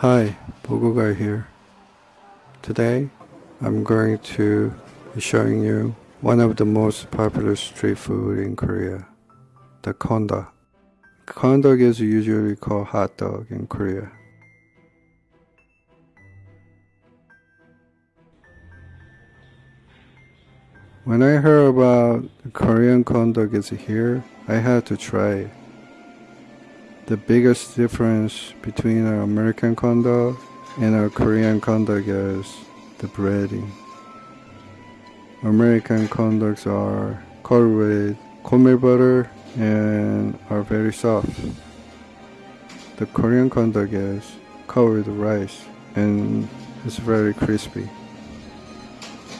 Hi, Bogoga here. Today, I'm going to be showing you one of the most popular street food in Korea, the corn dog. Kondak is usually called hot dog in Korea. When I heard about Korean corn dog is here, I had to try it. The biggest difference between an American corn dog and a Korean corn dog is the breading. American corn dogs are covered with cornmeal butter and are very soft. The Korean corn dog is covered with rice and is very crispy.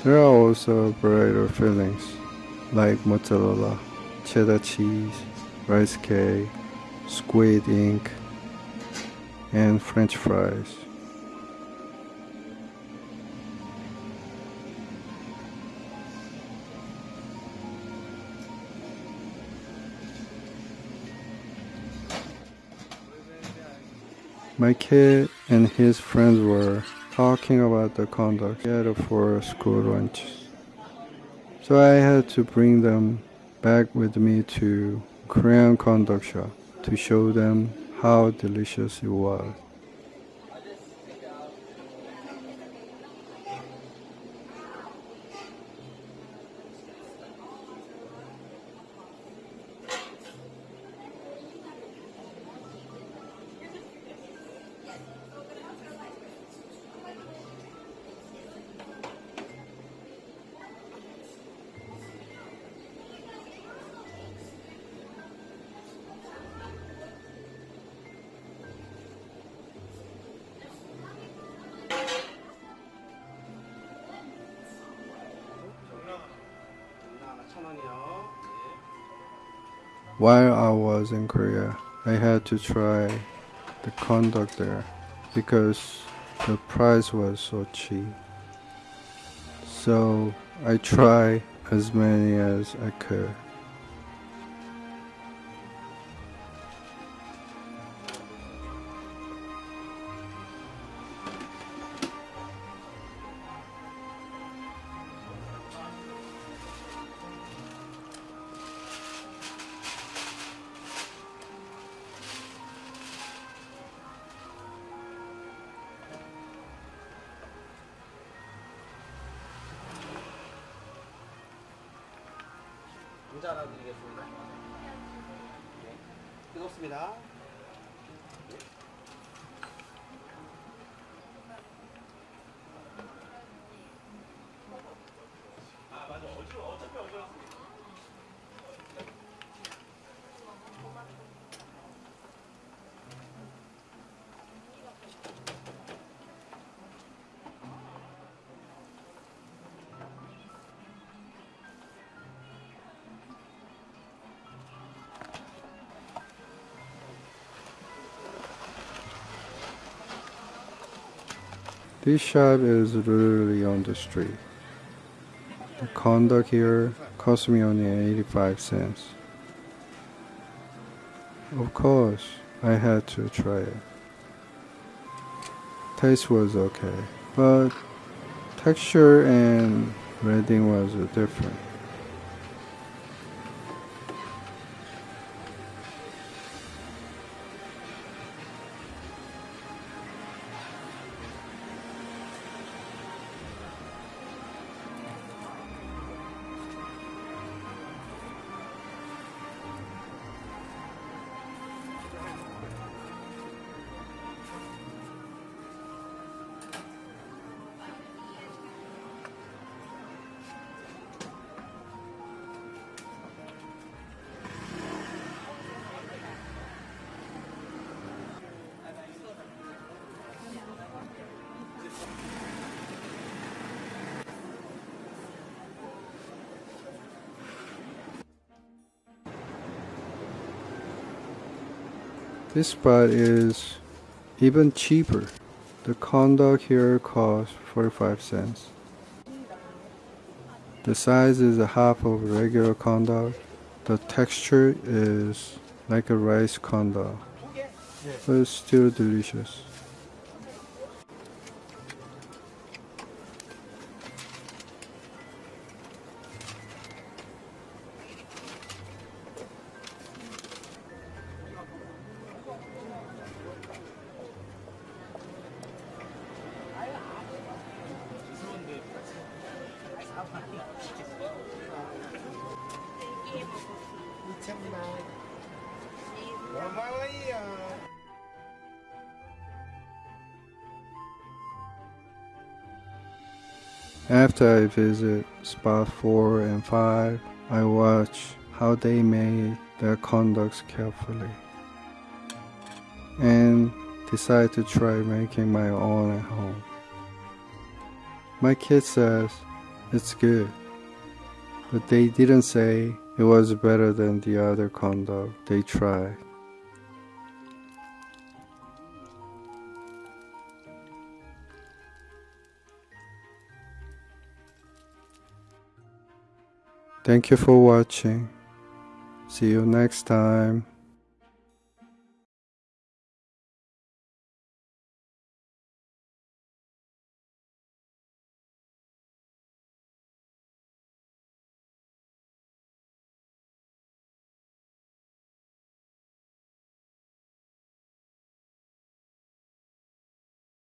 There are also a fillings like mozzarella, cheddar cheese, rice cake, squid ink, and french fries. My kid and his friends were talking about the together for school lunch. So I had to bring them back with me to Korean corn dog shop to show them how delicious it was. While I was in Korea, I had to try the corn dog there because the price was so cheap. So I tried as many as I could. 문자 하나 드리겠습니다. 네. 뜨겁습니다. This shop is literally on the street. The corn dog here cost me only 85 cents. Of course, I had to try it. Taste was okay, but texture and breading was different. This spot is even cheaper. The corn dog here costs 45 cents. The size is a half of regular corn dog. The texture is like a rice corn dog, but it's still delicious. After I visit spot 4 and 5, I watch how they made their corn dogs carefully and decide to try making my own at home. My kid says it's good, but they didn't say it was better than the other corn dog they tried. Thank you for watching. See you next time.